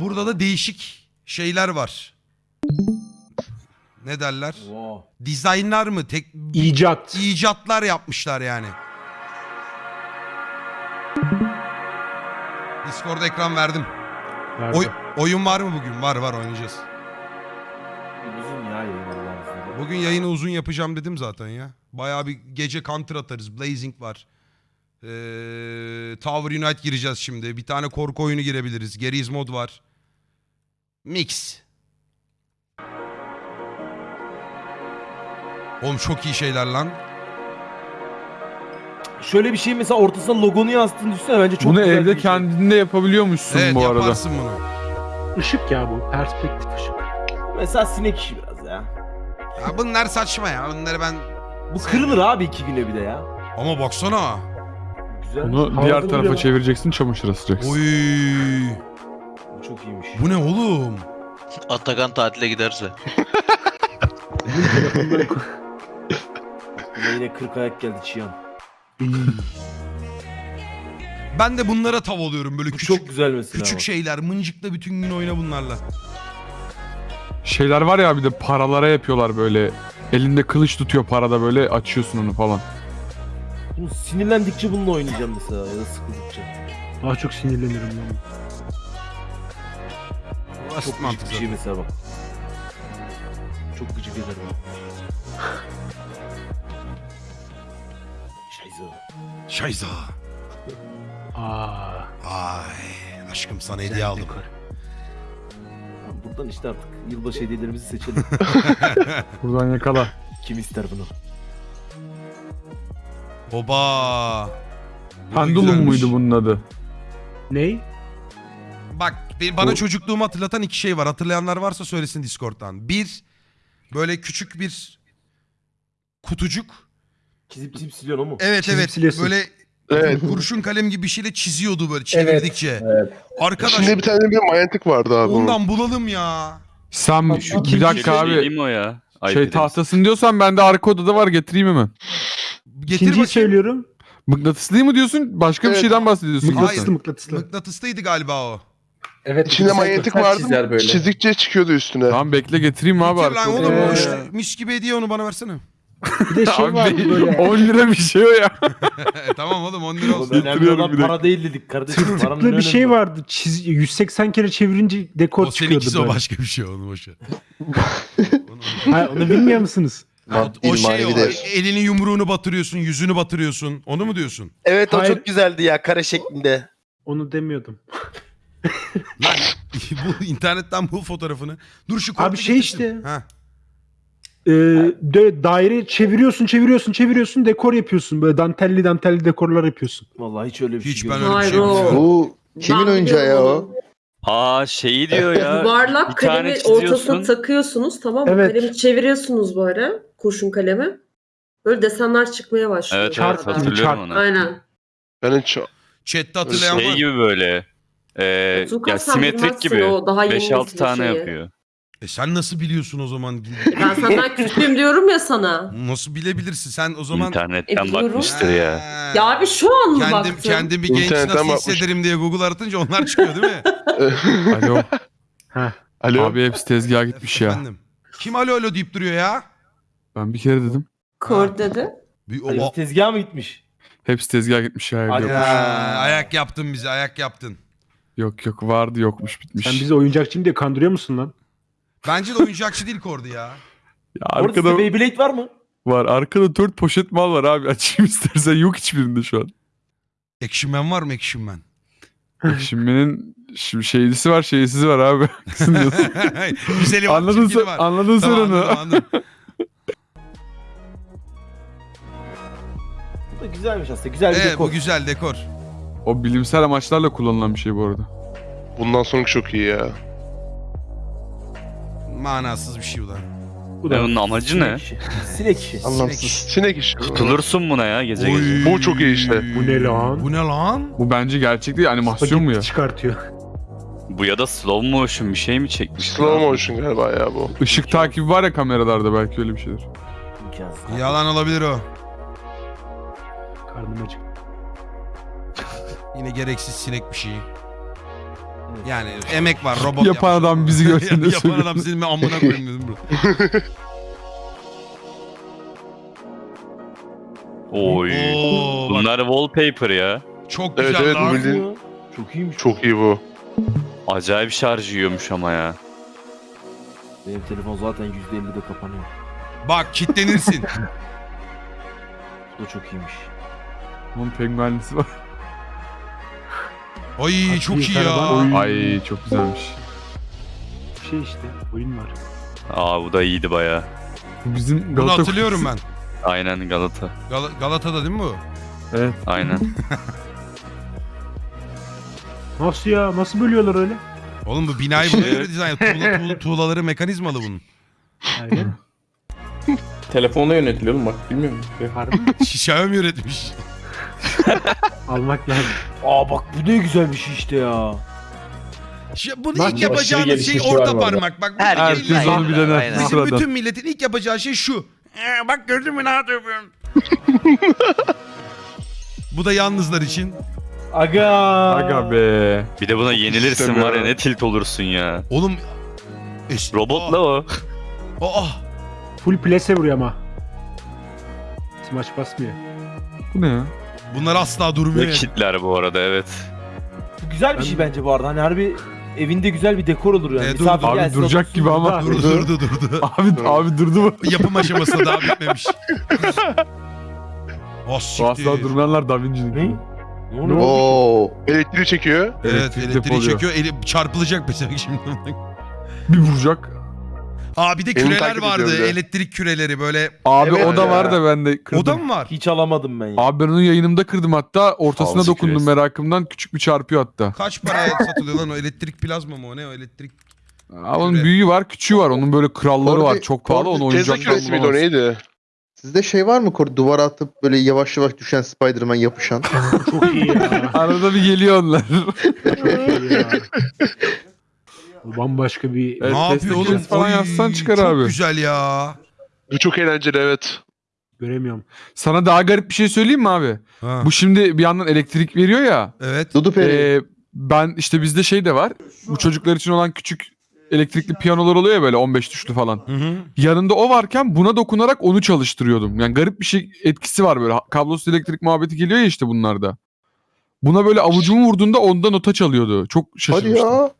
Burada da değişik şeyler var. Ne derler? Wow. Dizaynlar mı? Tek İcat. icatlar yapmışlar yani. Discord ekran verdim. Nerede? Oy- oyun var mı bugün? Var var oynayacağız. Uzun ya yayın Allah'ın. Bugün yayını uzun yapacağım dedim zaten ya. Bayağı bir gece counter atarız. Blazing var. Ee, Tower Unite gireceğiz şimdi. Bir tane korku oyunu girebiliriz. Geriz mod var. Mix. Oğlum çok iyi şeyler lan. Şöyle bir şey mesela ortasına logonu yazdığını düşünsene bence çok Bunu güzel evde bir şey. kendinde yapabiliyormuşsun evet bu arada. yaparsın bunu. Işık ya bu. Perspektif ışık. Mesela sinek işi biraz ya. Ya bunlar saçma ya. Bunları ben... Bu kırılır abi iki güne bir de ya. Ama baksana. Güzel. Bunu Havada diğer duruyor. tarafa çevireceksin çamaşır asacaksın. Oy. Bu çok iyiymiş. Bu ne oğlum? Atakan tatile giderse. Yine 40 ayak geldi Çiyan. Ben de bunlara tav oluyorum böyle Bu küçük çok güzel mesela. küçük bak. şeyler. Mıncıkla bütün gün oyna bunlarla. Şeyler var ya bir de paralara yapıyorlar böyle. Elinde kılıç tutuyor parada böyle açıyorsun onu falan. Bunu sinirlendikçe bununla oynayacağım mesela ya da sıkıldıkça. Daha çok sinirlenirim ben. Çok mantık gıcık bir şey mesela bak. Çok gıcık eder bana. Şayza. Şayza. Aa. Ay aşkım sana hediye aldım. Buradan işte artık yılbaşı hediyelerimizi seçelim. Buradan yakala. Kim ister bunu? Oba. Pendulum muydu bunun adı? Ney? Bak bir- bana Bu- çocukluğumu hatırlatan iki şey var. Hatırlayanlar varsa söylesin Discord'dan. Bir böyle küçük bir kutucuk. Çizip çizip siliyorsun o mu? Evet Çizip evet. siliyorsun. Böyle Evet. kurşun kalem gibi bir şeyle çiziyordu böyle çevirdikçe. Arkadaş İçinde bir tane bir manyetik vardı abi ondan bulalım ya. Sen Şu bir dakika Şey abi. o ya? Ay Şey dedim. tahtasın diyorsan bende arka odada var getireyim hemen. Getir İkinciyi bakayım. söylüyorum. Mıknatıslı mı diyorsun? Başka bir Evet. şeyden bahsediyorsun. Hayır. Mıknatıslı mıknatıslı. Mıknatıslıydı galiba o. Evet. İçinde manyetik vardı. Çizdikçe çıkıyordu üstüne. Tamam bekle getireyim abi Getir arka lan oğlum o Ee. işte mis gibi hediye onu bana versene. Bir de şey Abi vardı böyle. 10 lira bir şey o ya. E, tamam oğlum 10 lira olsun. önemli olan bir de. para değil dedik kardeşim. Paranın Tıklı bir önemi şey var. vardı. Çiz, 180 kere çevirince dekor O çıkıyordu seninkisi o böyle. başka bir şey onu boşver. Ha, onu bilmiyor musunuz? o, o şey o, elini yumruğunu batırıyorsun, yüzünü batırıyorsun. Onu mu diyorsun? Evet o Hayır. çok güzeldi ya kare şeklinde. Onu demiyordum. Lan bu internetten bul fotoğrafını. Dur şu Abi şey işte. Ha. Ee, de, daire çeviriyorsun, çeviriyorsun, çeviriyorsun, dekor yapıyorsun. Böyle dantelli dantelli dekorlar yapıyorsun. Vallahi hiç öyle bir Hiç şey ben öyle bir şey bilmiyorum. Bu kimin Ben oyuncağı ya o? Aa şeyi diyor ya. Yuvarlak bir tane kalemi çiziyorsun. ortasına takıyorsunuz tamam mı? Evet. Kalemi çeviriyorsunuz böyle kurşun kalemi. Böyle desenler çıkmaya başlıyor. Evet Çarp evet gibi, hatırlıyorum çarp. onu. Aynen. Ben hiç Chat'te hatırlayan Şey var. gibi böyle. E, Tuğkan ya sen simetrik bilmezsin gibi. o daha yeni 5-6 nesil tane şeyi. yapıyor. E sen nasıl biliyorsun o zaman? Ben senden küçüğüm diyorum ya sana. Nasıl bilebilirsin? Sen o zaman... İnternetten E, biliyorum. bakmıştır ya. Ha. Ya abi şu an mı kendim, baktın? kendim bir genç İnternetten nasıl bakmış. hissederim diye Google aratınca onlar çıkıyor değil mi? Alo. Alo. Abi hepsi tezgaha gitmiş ya. Efendim. Kim alo alo deyip duruyor ya? Ben bir kere dedim. Kor dedi. Bir, o, o- tezgaha mı gitmiş? Hepsi tezgaha gitmiş ya. evde yok. ya. Ayak yaptın bize ayak yaptın. Yok yok vardı yokmuş bitmiş. Sen bizi oyuncakçıyım diye kandırıyor musun lan? Bence de oyuncakçı değil Kordi ya. Ya Orada arkada sizde Beyblade var mı? var. Arkada 4 poşet mal var abi. Açayım istersen. Yok hiçbirinde şu an. Action Man var mı Action Man? Şimdinin şimdi şeylisi var şeysizi var abi. Diyorsun? Güzeli var, anladın çirkini sen, var. anladın sen Tamam, onu. anladım, anladım. Bu da güzelmiş aslında. Güzel bir Evet dekor. bu güzel dekor. O bilimsel amaçlarla kullanılan bir şey bu arada. Bundan sonraki çok iyi ya. Manasız bir şey bu da. Bu da bunun amacı ne? Sinek işi. Sinek işi. Anlamsız. Sinek işi. Tutulursun buna ya gece Oy. gece. Bu çok iyi işte. Bu ne lan? Bu ne lan? Bu bence gerçek değil animasyon mu ya? Çıkartıyor. Bu ya da slow motion bir şey mi çekmiş? Slow motion galiba ya bu. Işık takibi var ya kameralarda belki öyle bir şeydir. İmkansız. Yalan olabilir o. Karnım acık. Yine gereksiz sinek bir şey. Yani emek var robot Yapan yapmış. adam bizi görsün de Yapan adam senin ben amına koyayım dedim bro. Oy. Oo, bak, Bunlar wallpaper ya. çok Evet güzel evet bu lan. bildiğin Çok iyiymiş. çok iyi bu. Acayip şarj yiyormuş ama ya. Benim telefon zaten %50'de kapanıyor. Bak kitlenirsin. Bu da çok iyiymiş. Onun penguenlisi var. Ay çok iyi ya. Ay çok güzelmiş. Şey işte oyun var. Aa bu da iyiydi baya. Bizim Bunu Galata hatırlıyorum ben. Aynen Galata. Gal- Galata'da değil mi bu? Evet. Aynen. Nasıl ya? Nasıl bölüyorlar öyle? Oğlum bu binayı buna göre dizayn. Tuğla, tuğla- tuğlaları mekanizmalı bunun. Aynen. Telefonla yönetiliyor oğlum bak bilmiyor musun? Harbi mi? Xiaomi üretmiş. Almak lazım. Aa bak bu ne güzel bir şey işte ya. Şi- Bunu Bak, ilk yapacağınız şey orta parmak. Bak bu Herkes yani. onu bir. Aynen. bu Bizim sırada. bütün milletin ilk yapacağı şey şu. Ee, bak gördün mü ne yapıyorum? bu da yalnızlar için. Aga. Aga be. Bir de buna yenilirsin var ya istemiyorum. ne tilt olursun ya. Oğlum. Es- Robotla o. Aa, aa. Full plase vuruyor ama. Smash basmıyor. Bu ne ya? Bunlar asla durmuyor. Ve kitler bu arada evet. Bu güzel bir şey bence bu arada. Hani harbi evinde güzel bir dekor olur yani. E, dur, Misafir abi gelsin, duracak otursun gibi ama. Durdu durdu durdu. Abi abi durdu mu? Yapım aşamasında daha bitmemiş. Oh Bu siktir. asla durmayanlar Da Vinci'nin. Ne? Ne oluyor? Oo. Elektriği çekiyor. Evet elektriği depoluyor. çekiyor. Eli çarpılacak mesela şimdi. Bir vuracak. Aa bir de Beni küreler takip vardı. bir de. Elektrik küreleri böyle. Abi Evet o da ya. var da ben de kırdım. O da mı var? Hiç alamadım ben ya. Abi ben onu yayınımda kırdım hatta ortasına Havası dokundum küresi. merakımdan küçük bir çarpıyor hatta. Kaç paraya satılıyor lan o elektrik plazma mı o ne o elektrik? Abi onun Küre. büyüğü var küçüğü var onun böyle kralları Orada- var çok pahalı onu Tesla oyuncaktan küresi miydi o bulamazsın. neydi? Sizde şey var mı Kor? Duvara atıp böyle yavaş yavaş düşen Spider-Man yapışan. Çok iyi ya. Arada bir geliyor onlar. Çok iyi ya. Bu bambaşka bir... Evet, ne yapıyor oğlum? falan Oy, yazsan çıkar çok abi. güzel ya. Bu çok eğlenceli evet. Göremiyorum. Sana daha garip bir şey söyleyeyim mi abi? Ha. Bu şimdi bir yandan elektrik veriyor ya. Evet. Dudu Peri. Ee, ben işte bizde şey de var. Bu çocuklar için olan küçük elektrikli piyanolar oluyor ya böyle 15 tuşlu falan. Hı hı. Yanında o varken buna dokunarak onu çalıştırıyordum. Yani garip bir şey etkisi var böyle. Kablosuz elektrik muhabbeti geliyor ya işte bunlarda. Buna böyle avucumu vurduğunda onda nota çalıyordu. Çok Hadi şaşırmıştım. ya.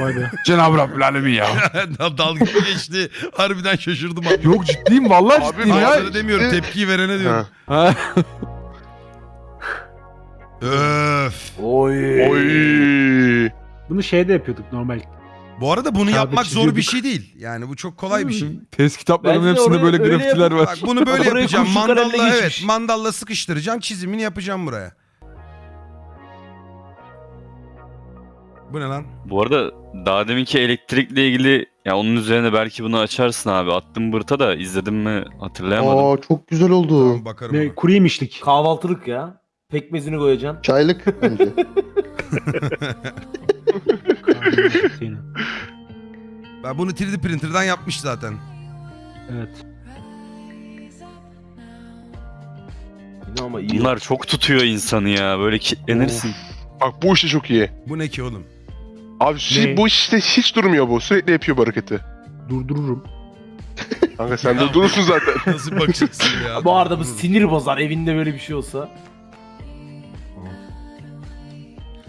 Vay be. Cenab-ı Rabbül Alemin ya. Dalga geçti. Harbiden şaşırdım abi. Yok ciddiyim vallahi Abi, ciddiyim ya. Hayır demiyorum tepkiyi verene diyorum. Ha. Öf. Oy. Oy. Bunu şeyde yapıyorduk normal. Bu arada bunu Kağıda yapmak zor bir çiziyorduk. şey değil. Yani bu çok kolay bir şey. Test kitaplarımın Bence de hepsinde oraya böyle öyle grafitiler var. Bak bunu böyle yapacağım. kurşun kalemle Mandalla evet geçmiş. mandalla sıkıştıracağım. Çizimini yapacağım buraya. Bu ne lan? Bu arada daha deminki elektrikle ilgili ya onun üzerine belki bunu açarsın abi. Attım bırta da izledim mi hatırlayamadım. Aa çok güzel oldu. Tamam bakarım. Ne, ona. kuru yemişlik. Kahvaltılık ya. Pekmezini koyacaksın. Çaylık bence. Ben bunu 3D printer'dan yapmış zaten. evet. Yine ama iyi. Bunlar çok tutuyor insanı ya. Böyle kitlenirsin. Bak bu işte çok iyi. Bu ne ki oğlum? Abi Ne? bu işte hiç durmuyor bu. Sürekli yapıyor bu hareketi. Durdururum. Kanka sen de durursun zaten. Nasıl bakacaksın ya? Bu arada bu sinir bozar evinde böyle bir şey olsa.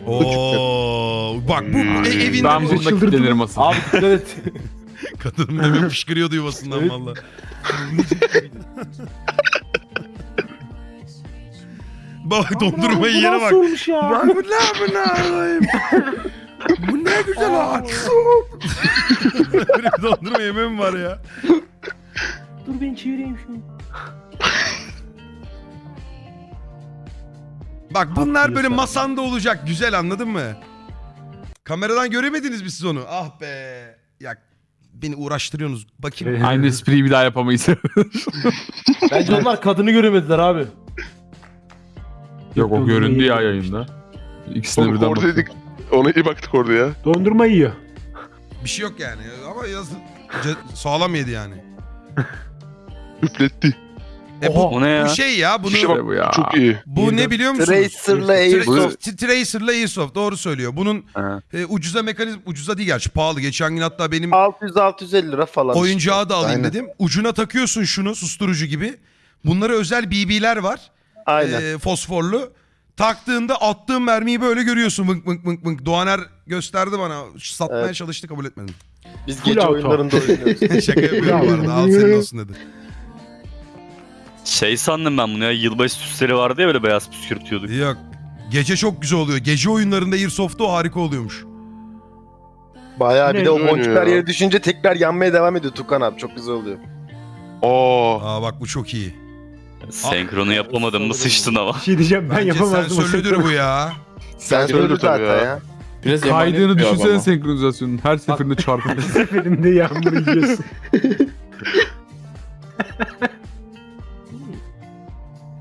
Oo, bak bu e, evinde Ben bu. bunda çıldırdım. kitlenirim asıl. Abi dikkat et. Kadın demin fışkırıyordu yuvasından Evet. valla. bak dondurmayı Bu yere nasıl bak. olmuş ya? Bak bu ne alayım? Bu ne güzel ağaç. Böyle bir dondurma yemem var ya. Dur ben çevireyim şunu. Bak bunlar böyle masanda olacak. Güzel anladın mı? Kameradan göremediniz mi siz onu? Ah be. Ya beni uğraştırıyorsunuz. Bakayım. Aynı espriyi bir daha yapamayız. Bence onlar kadını göremediler abi. Yok o göründü ya yayında. İkisine Oğlum birden oradaydık. Ona iyi baktık orada ya. Dondurma yiyor. Bir şey yok yani. Ama yaz ce- sağlam yedi yani. Üfletti. E bu, O ne ya? bu şey ya bunu İşte bak, bu ya. Çok iyi. bu ne biliyor musunuz? Tracer'la Tra- Airsoft. T- Tracer'la Airsoft doğru söylüyor. Bunun Ha. e, ucuza mekanizm ucuza değil gerçi pahalı. Geçen gün hatta benim 600-650 lira falan. işte. oyuncağı da alayım Aynen. dedim. Ucuna takıyorsun şunu susturucu gibi. Bunlara özel BB'ler var. Aynen. e, fosforlu. Taktığında attığın mermiyi böyle görüyorsun. Vınk vınk vınk vınk. Doğaner gösterdi bana. Satmaya Evet. çalıştı kabul etmedim. Biz gece auto. oyunlarında oynuyoruz. Şaka yapıyorum bu arada. Al senin olsun dedi. Şey sandım ben bunu ya yılbaşı süsleri vardı ya böyle beyaz püskürtüyorduk. Yok. Gece çok güzel oluyor. Gece oyunlarında Airsoft'ta o harika oluyormuş. Bayağı bir de o Ne boncuklar ya? yere düşünce tekrar yanmaya devam ediyor Tukan abi. Çok güzel oluyor. Aa. Aa bak bu çok iyi. Senkronu yapamadım mı sıçtın ama. Bir şey diyeceğim ben Bence yapamazdım. o sensörlüdür bu ya. Sen söyle öyle tabii zaten ya. ya. Biraz Kaydığını düşünsene ama. senkronizasyonun. Her seferinde çarpıyor. seferinde yağmur yiyorsun.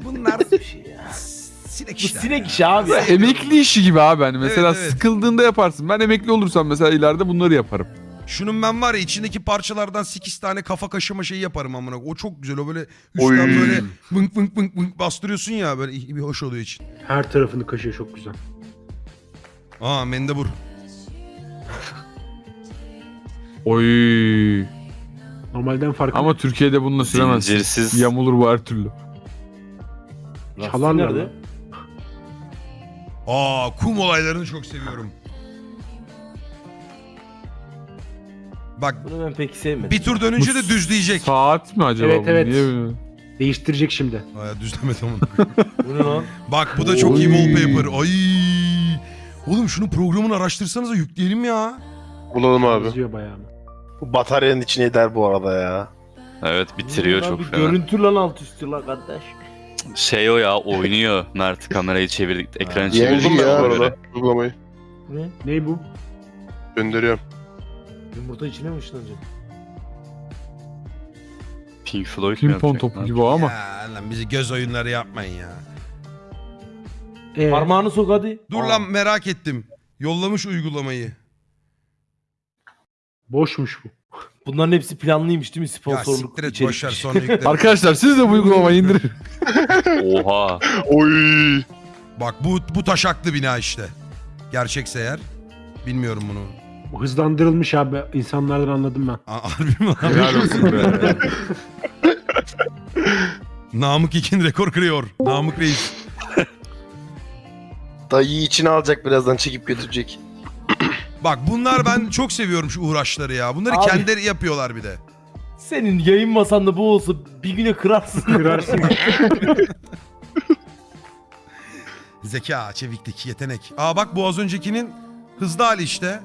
Bunlar bir şey ya. sinek Bu işler. sinek işi abi. ya. emekli işi gibi abi hani. Mesela Evet, evet. sıkıldığında yaparsın. Ben emekli olursam mesela ileride bunları yaparım. Şunun ben var ya içindeki parçalardan 8 tane kafa kaşıma şeyi yaparım amına. O çok güzel. O böyle Oy. üstten böyle vınk vınk vınk vınk bastırıyorsun ya böyle bir hoş oluyor için. Her tarafını kaşıyor çok güzel. Aa mendebur. Oy. Normalden farklı. Ama Türkiye'de bununla süremezsin. Zincirsiz. Yamulur bu her türlü. Çalarlar Nerede? lan. Aa kum olaylarını çok seviyorum. Bak Bunu ben pek sevmedim. bir tur dönünce de düzleyecek. Saat mi acaba Evet, bu? evet. Niye? Değiştirecek şimdi. Aa, düzlemedi ama. Bu ne lan? Bak bu da çok iyi Oy. wallpaper. Ay. Oğlum şunun programını araştırsanıza yükleyelim ya. Bulalım abi. Yazıyor bayağı. Bu bataryanın içine eder bu arada ya. Evet bitiriyor çok bir fena. Görüntü lan alt üstü lan kardeş. Şey o ya oynuyor Mert kamerayı çevirdik ekranı çevirdik. Buldum ben ya. bu arada uygulamayı. Ne? Ne bu? Gönderiyorum. Yumurta içine mi ışınlanacak? Pink Floyd mu Pimpon yapacak? topu gibi o ama. Ya lan bizi göz oyunları yapmayın ya. Ee, Parmağını sok hadi. Dur Aa. lan merak ettim. Yollamış uygulamayı. boşmuş bu. Bunların hepsi planlıymış değil mi? Ya Sponsorluk siktir et içerik. boşver sonra yükle. Arkadaşlar siz de bu uygulamayı indirin. Oha. Oy. Bak bu bu taşaklı bina işte. Gerçekse eğer. Bilmiyorum bunu. Hızlandırılmış abi. İnsanlardan anladım ben. Harbi mi lan? Helal olsun be. Namık İkin rekor kırıyor. Namık Reis. Dayıyı içine alacak birazdan çekip götürecek. Bak bunlar ben çok seviyorum şu uğraşları ya. Bunları Abi. kendileri yapıyorlar bir de. Senin yayın masanda bu olsa bir güne kırarsın. Kırarsın. Zeka, çeviklik, yetenek. Aa bak bu az öncekinin hızlı hali işte.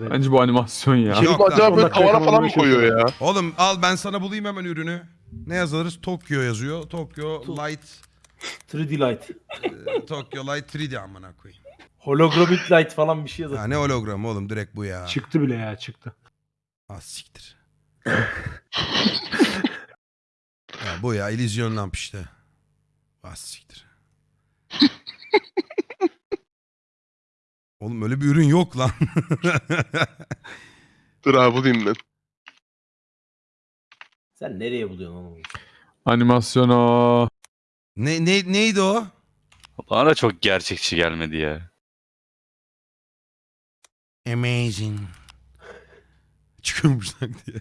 Evet. Bence bu animasyon ya. Yok Yok lan. acaba böyle tavana falan mı koyuyor ya? Oğlum al ben sana bulayım hemen ürünü. Ne yazarız? Tokyo yazıyor. Tokyo Light 3D light. e, Tokyo Light 3D amına koyayım. Holographic light falan bir şey yazar. Ya ne hologram oğlum direkt bu ya. Çıktı bile ya çıktı. Ah siktir. ya bu ya illüzyon lamp işte. Ah siktir. Oğlum öyle bir ürün yok lan. Dur abi bulayım ben. Sen nereye buluyorsun onu? Animasyon o. ne, ne neydi o? Bana çok gerçekçi gelmedi ya. Amazing. Çıkıyormuş lan diye.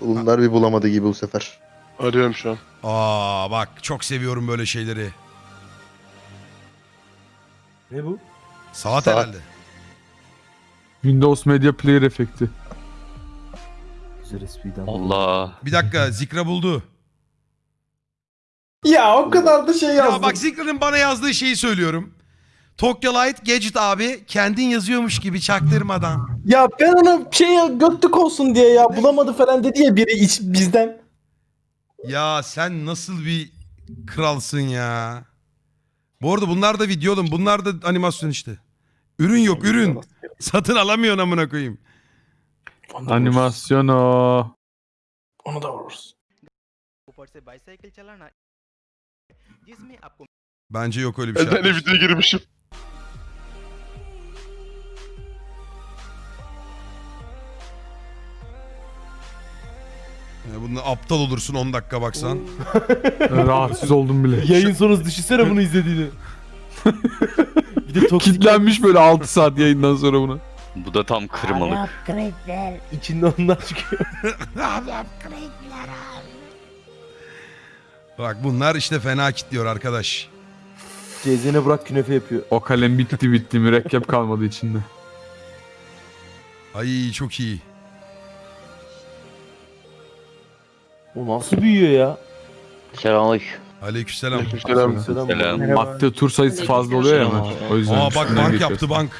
Bunlar bir bulamadı gibi bu sefer. Arıyorum şu an. Aa bak çok seviyorum böyle şeyleri. Ne bu? Saat, Saat. herhalde. Windows Media Player efekti. Allah. Bir dakika Zikra buldu. Ya o kadar da şey yazdım. Ya bak Zikra'nın bana yazdığı şeyi söylüyorum. Tokyo Light Gadget abi kendin yazıyormuş gibi çaktırmadan. Ya ben ona şey götlük olsun diye ya bulamadı falan dedi ya biri iç, bizden. Ya sen nasıl bir kralsın ya. Bu arada bunlar da video oğlum. Bunlar da animasyon işte. Ürün yok ürün. Satın alamıyorsun amına koyayım. Onu da vururuz. Animasyon o. Onu da vururuz. Bence yok öyle bir şey. Ben de arkadaşlar. videoya girmişim. Aptal olursun 10 dakika baksan. Rahatsız oldum bile. Yayın sonrası düşünsene bunu izlediğini. bir de toksik Kitlenmiş böyle 6 saat yayından sonra buna. Bu da tam kırmalık. içinde onlar çıkıyor. Bak bunlar işte fena kitliyor arkadaş. Cezene bırak künefe yapıyor. O kalem bitti bitti mürekkep kalmadı içinde. Ay çok iyi. O nasıl büyüyor ya? Selamünaleyküm. Aleykümselam. Aleykümselam. Selam. Madde tur sayısı fazla oluyor ya hemen. O yüzden Aa bak bank geçiyorsun. yaptı bank.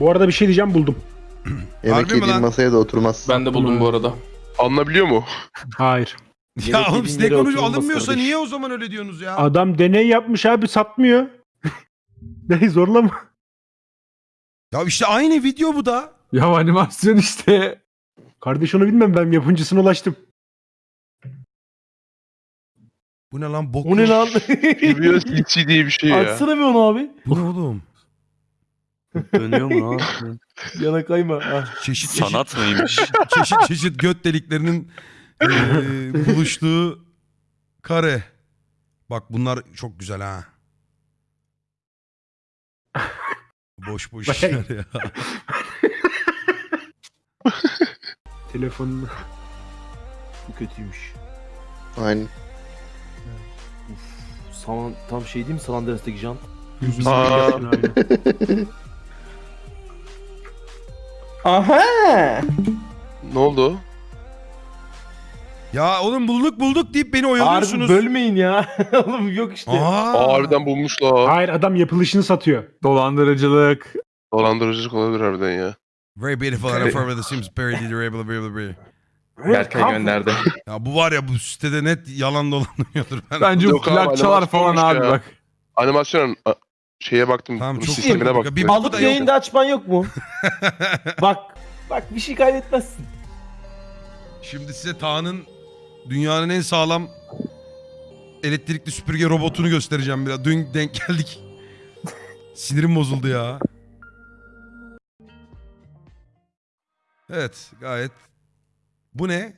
Bu arada bir şey diyeceğim buldum. Yemek Harbi mi yediğin lan? masaya da oturmaz. Ben de buldum bu arada. Alınabiliyor mu? Hayır. Ya Yemek oğlum yediğin yere konuş oturulmaz alınmıyorsa kardeş. niye o zaman öyle diyorsunuz ya? Adam deney yapmış abi satmıyor. ne zorlama. Ya işte aynı video bu da. Ya animasyon işte. Kardeş onu bilmem ben yapımcısına ulaştım. Bu ne lan bok. O ne lan? CC diye bir şey ya. Açsana bir onu abi. Bu ne oğlum? Dönüyor mu lan? Yana kayma. Ah. Çeşit çeşit, Sanat mıymış? çeşit çeşit göt deliklerinin eee, buluştuğu kare. Bak bunlar çok güzel ha. Boş boş işler ya. Telefonunu. Bu kötüymüş. Aynen. Saman, tam şey değil mi San Andreas'taki jant? Aa, Aha! ne oldu? Ya oğlum bulduk bulduk deyip beni Harbi oyalıyorsunuz. bölmeyin ya. Oğlum yok işte. Aa, Aa, harbiden bulmuşlar. Hayır adam yapılışını satıyor. Dolandırıcılık. Dolandırıcılık olabilir harbiden ya. Very beautiful and affirmative the Sims parody durable durable. Berkay gönderdi. Ya bu var ya bu sitede net yalan dolanıyordur. Ben... Bence Yok abi, plakçalar falan abi ya. bak. Animasyon a- şeye baktım. Tamam, bunun çok sistemine iyi. baktım. Bir- bu Alıp da yok. yayında açman yok mu? bak. Bak bir şey kaybetmezsin. Şimdi size Taha'nın dünyanın en sağlam elektrikli süpürge robotunu göstereceğim biraz. Dün denk geldik. Sinirim bozuldu ya. Evet gayet. Bu ne?